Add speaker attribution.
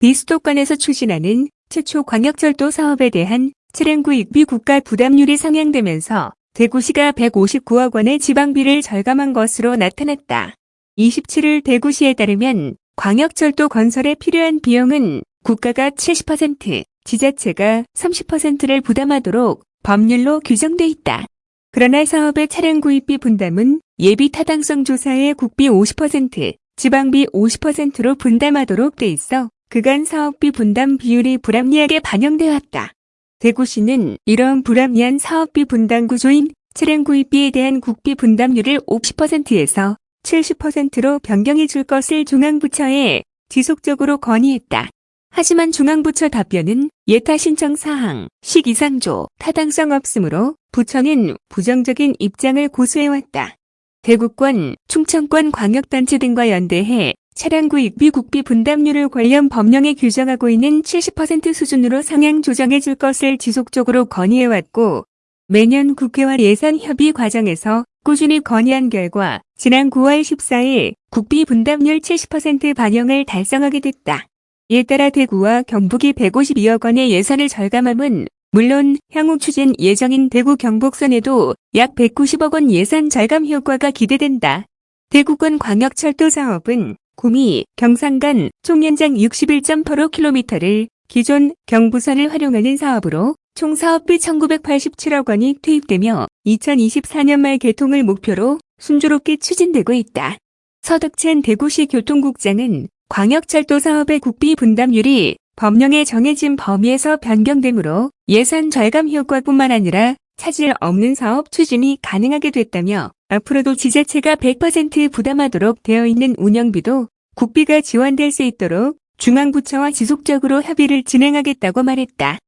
Speaker 1: 비수도권에서 추진하는 최초 광역철도 사업에 대한 차량구 입비 국가 부담률이 상향되면서 대구시가 159억 원의 지방비를 절감한 것으로 나타났다. 27일 대구시에 따르면 광역철도 건설에 필요한 비용은 국가가 70%, 지자체가 30%를 부담하도록 법률로 규정돼 있다. 그러나 사업의 차량 구입비 분담은 예비 타당성 조사에 국비 50%, 지방비 50%로 분담하도록 돼 있어 그간 사업비 분담 비율이 불합리하게 반영돼 왔다. 대구시는 이런 불합리한 사업비 분담 구조인 차량 구입비에 대한 국비 분담률을 50%에서 70%로 변경해 줄 것을 중앙부처에 지속적으로 건의했다. 하지만 중앙부처 답변은 예타 신청 사항, 시기상조, 타당성 없으므로 부처는 부정적인 입장을 고수해왔다. 대구권, 충청권 광역단체 등과 연대해 차량 구입비 국비 분담률을 관련 법령에 규정하고 있는 70% 수준으로 상향 조정해 줄 것을 지속적으로 건의해왔고 매년 국회와 예산 협의 과정에서 꾸준히 건의한 결과 지난 9월 14일 국비 분담률 70% 반영을 달성하게 됐다. 이에 따라 대구와 경북이 152억 원의 예산을 절감함은 물론 향후 추진 예정인 대구 경북선에도 약 190억 원 예산 절감 효과가 기대된다. 대구권 광역철도 사업은 구미, 경상간 총 연장 61.85km를 기존 경부선을 활용하는 사업으로 총 사업비 1987억 원이 투입되며 2024년 말 개통을 목표로 순조롭게 추진되고 있다. 서덕찬 대구시 교통국장은 광역철도 사업의 국비 분담률이 법령에 정해진 범위에서 변경되므로 예산 절감 효과뿐만 아니라 차질 없는 사업 추진이 가능하게 됐다며 앞으로도 지자체가 100% 부담하도록 되어 있는 운영비도 국비가 지원될 수 있도록 중앙부처와 지속적으로 협의를 진행하겠다고 말했다.